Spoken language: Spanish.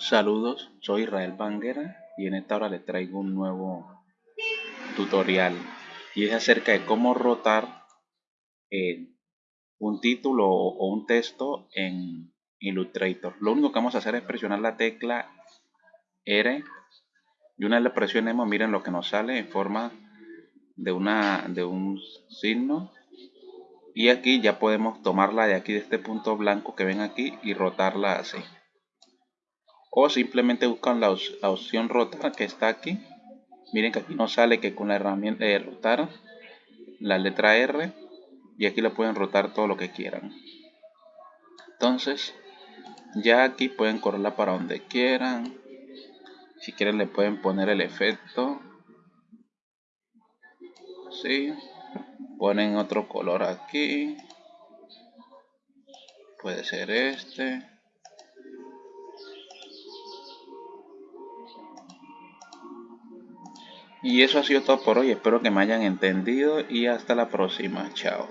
Saludos, soy Israel Banguera y en esta hora les traigo un nuevo tutorial. Y es acerca de cómo rotar eh, un título o un texto en Illustrator. Lo único que vamos a hacer es presionar la tecla R y una vez la presionemos miren lo que nos sale en forma de, una, de un signo. Y aquí ya podemos tomarla de aquí de este punto blanco que ven aquí y rotarla así o simplemente buscan la, opción rotar que está aquí. Miren que aquí nos sale que con la herramienta de rotar la letra R y aquí lo pueden rotar todo lo que quieran. Entonces ya aquí pueden correrla para donde quieran. Si quieren le pueden poner el efecto. ¿sí? ponen otro color aquí. Puede ser este y eso ha sido todo por hoy. Espero que me hayan entendido y hasta la próxima. Chao